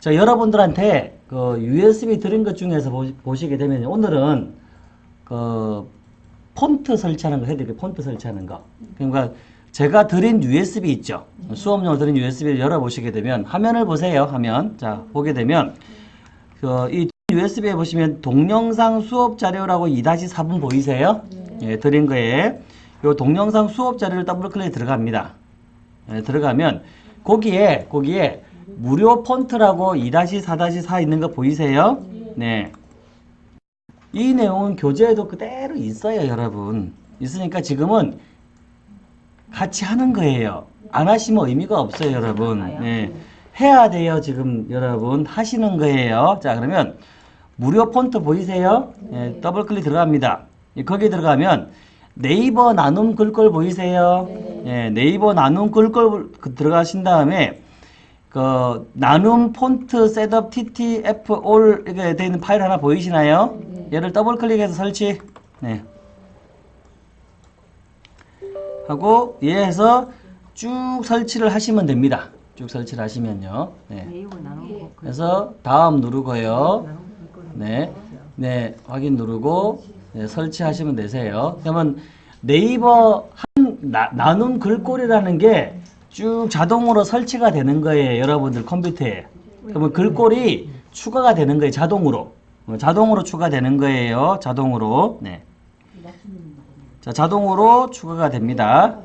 자, 여러분들한테 그 USB 드린 것 중에서 보, 시 게 되면 오늘은 그 폰트 설치하는 거 해드릴게요. 폰트 설치하는 거. 그러니까 제가 드린 USB 있죠. 수업용으로 드린 USB를 열어보시게 되면 화면을 보세요. 화면. 자, 보게 되면 그 이 USB에 보시면 동영상 수업 자료라고 2-4분 보이세요? 예, 드린 거에 요 동영상 수업 자료를 더블 클릭 들어갑니다. 예, 들어가면 거기에 거기에 무료 폰트라고 2-4-4 있는 거 보이세요? 네. 이 내용은 교재에도 그대로 있어요, 여러분. 있으니까 지금은 같이 하는 거예요. 안 하시면 의미가 없어요, 여러분. 네. 해야 돼요, 지금 여러분. 하시는 거예요. 자, 그러면 무료 폰트 보이세요? 네, 더블 클릭 들어갑니다. 거기 들어가면 네이버 나눔 글꼴 보이세요? 네, 네이버 나눔 글꼴 들어가신 다음에 그 나눔 폰트 setup ttf all 이렇게 되어 있는 파일 하나 보이시나요? 얘를 더블 클릭해서 설치. 네. 하고 얘에서 쭉 설치를 하시면 됩니다. 쭉 설치를 하시면요. 네. 그래서 다음 누르고요. 네. 네, 확인 누르고 네, 설치하시면 되세요. 그러면 네이버 한 나, 나눔 글꼴이라는 게 쭉 자동으로 설치가 되는 거예요. 여러분들 컴퓨터에. 그러면 글꼴이 추가가 되는 거예요. 자동으로. 어, 자동으로 추가되는 거예요. 자동으로. 네. 자, 자동으로 추가가 됩니다.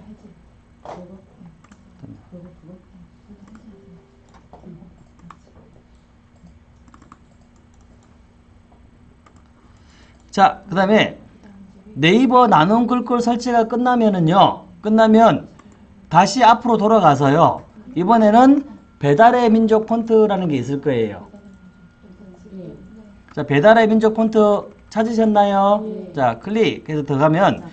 자, 그 다음에 네이버 나눔 글꼴 설치가 끝나면은요, 끝나면 다시 앞으로 돌아가서요, 이번에는 배달의 민족 폰트라는 게 있을 거예요. 자, 배달의 민족 폰트 찾으셨나요? 자, 클릭해서 들어가면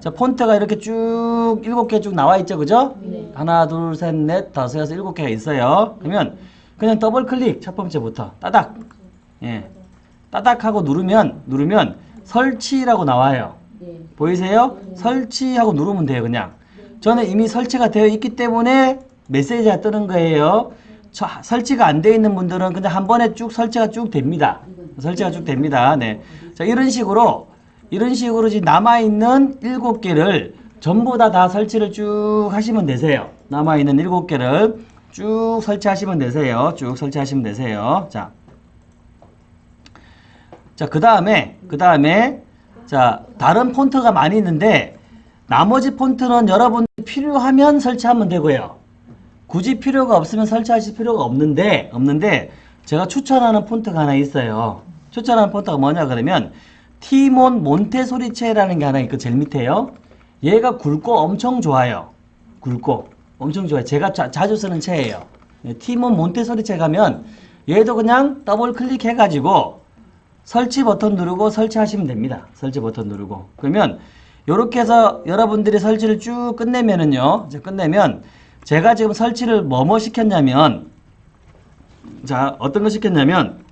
자, 폰트가 이렇게 쭉 일곱 개 쭉 나와 있죠, 그죠? 하나, 둘, 셋, 넷, 다섯, 여섯, 일곱 개가 있어요. 그러면 그냥 더블 클릭 첫 번째부터 따닥, 예, 따닥 하고 누르면 누르면 설치라고 나와요. 보이세요? 설치하고 누르면 돼요, 그냥. 저는 이미 설치가 되어 있기 때문에 메시지가 뜨는 거예요. 저, 설치가 안 되어 있는 분들은 그냥 한 번에 쭉 설치가 쭉 됩니다. 설치가 쭉 됩니다. 네. 자, 이런 식으로, 이런 식으로 지금 남아있는 일곱 개를 전부 다 다 설치를 쭉 하시면 되세요. 남아있는 일곱 개를 쭉 설치하시면 되세요. 쭉 설치하시면 되세요. 자. 자, 그 다음에, 그 다음에, 자, 다른 폰트가 많이 있는데, 나머지 폰트는 여러분 필요하면 설치하면 되고요. 굳이 필요가 없으면 설치하실 필요가 없는데, 없는데, 제가 추천하는 폰트가 하나 있어요. 추천하는 폰트가 뭐냐 그러면 티몬 몬테소리체라는 게 하나 있고 제일 밑에요. 얘가 굵고 엄청 좋아요. 굵고 엄청 좋아요. 제가 자, 주 쓰는 채예요. 네, 티몬 몬테소리체 가면 얘도 그냥 더블 클릭해가지고 설치 버튼 누르고 설치하시면 됩니다. 설치 버튼 누르고 그러면 이렇게 해서 여러분들이 설치를 쭉 끝내면은요. 이제 끝내면 제가 지금 설치를 뭐뭐 시켰냐면 자, 어떤 거 시켰냐면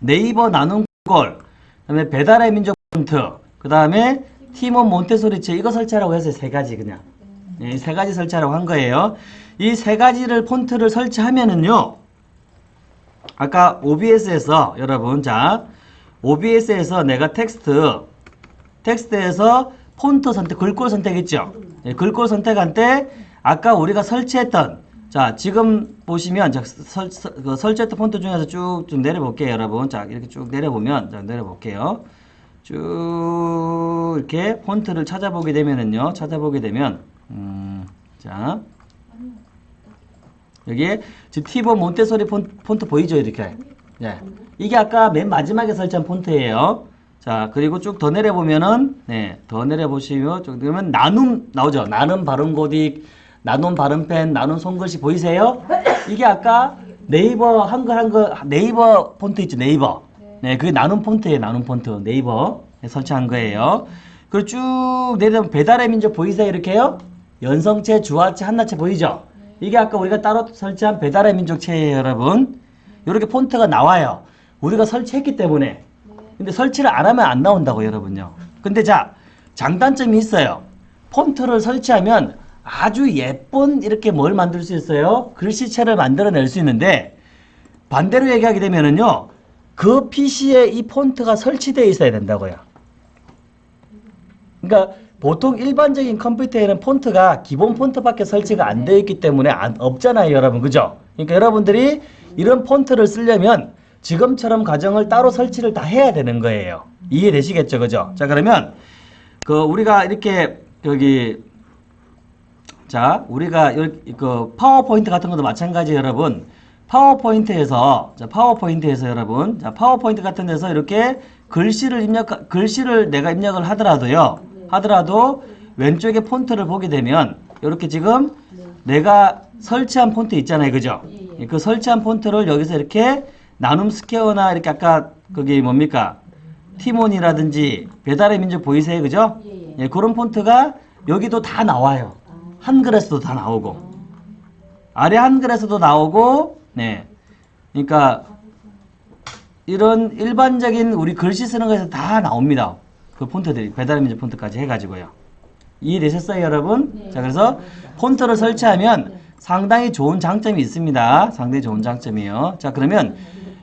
네이버 나눔 걸, 그다음에 배달의 민족 폰트, 그 다음에 티몬 몬소리체 이거 설치하라고 했어요. 세 가지 그냥. 네, 세 가지 설치하라고 한 거예요. 이 세 가지를 폰트를 설치하면은요. 아까 OBS에서 여러분 자 OBS에서 내가 텍스트 텍스트에서 폰트 선택, 글꼴 선택했죠. 네, 글꼴 선택한 때 아까 우리가 설치했던 자, 지금 보시면 자, 설, 설, 그 설치했던 폰트 중에서 쭉 좀 내려볼게요, 여러분. 자, 이렇게 쭉 내려보면 자, 내려볼게요. 쭉 이렇게 폰트를 찾아보게 되면은요. 찾아보게 되면 음, 자. 여기에 지금 티보 몬테소리 폰트 보이죠, 이렇게. 네. 이게 아까 맨 마지막에 설치한 폰트예요. 자, 그리고 쭉 더 내려보면은 네, 더 내려보시면 쭉 그러면 나눔 나오죠. 나눔 발음 고딕 나눔 발음펜, 나눔 손글씨 보이세요? 이게 아까 네이버 한글 한글 네이버 폰트 있죠 네이버. 네, 그게 나눔 폰트예요 나눔 폰트 네이버 네, 설치한 거예요. 그리고 쭉 내려면 배달의 민족 보이세요 이렇게요? 연성체, 주화체, 한나체 보이죠? 이게 아까 우리가 따로 설치한 배달의 민족체예요 여러분. 이렇게 폰트가 나와요. 우리가 설치했기 때문에. 근데 설치를 안 하면 안 나온다고 여러분요. 근데 자 장단점이 있어요. 폰트를 설치하면 아주 예쁜 이렇게 뭘 만들 수 있어요? 글씨체를 만들어낼 수 있는데 반대로 얘기하게 되면은요. 그 PC에 이 폰트가 설치되어 있어야 된다고요. 그러니까 보통 일반적인 컴퓨터에는 폰트가 기본 폰트밖에 설치가 안 되어 있기 때문에 안, 없잖아요, 여러분. 그죠? 그러니까 여러분들이 이런 폰트를 쓰려면 지금처럼 과정을 따로 설치를 다 해야 되는 거예요. 이해되시겠죠? 그죠? 자, 그러면 그 우리가 이렇게 여기 자, 우리가 여기 그 파워포인트 같은 것도 마찬가지 여러분. 파워포인트에서 자, 파워포인트에서 여러분, 자, 파워포인트 같은 데서 이렇게 글씨를 입력 글씨를 내가 입력을 하더라도요. 하더라도 왼쪽에 폰트를 보게 되면 이렇게 지금 내가 설치한 폰트 있잖아요. 그죠? 예, 예. 그 설치한 폰트를 여기서 이렇게 나눔 스퀘어나 이렇게 아까 거기 뭡니까? 티몬이라든지 배달의 민족 보이세요? 그죠? 예, 예. 예, 그런 폰트가 여기도 다 나와요. 한글에서도 다 나오고 아래 한글에서도 나오고 네. 그러니까 이런 일반적인 우리 글씨 쓰는 거에서 다 나옵니다. 그 폰트들이 배달의 민족 폰트까지 해가지고요. 이해되셨어요, 여러분? 네. 자, 그래서 폰트를 설치하면 상당히 좋은 장점이 있습니다. 상당히 좋은 장점이에요. 자, 그러면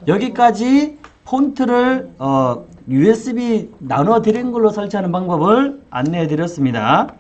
여기까지 폰트를 어, USB 나눠 드린 걸로 설치하는 방법을 안내해 드렸습니다.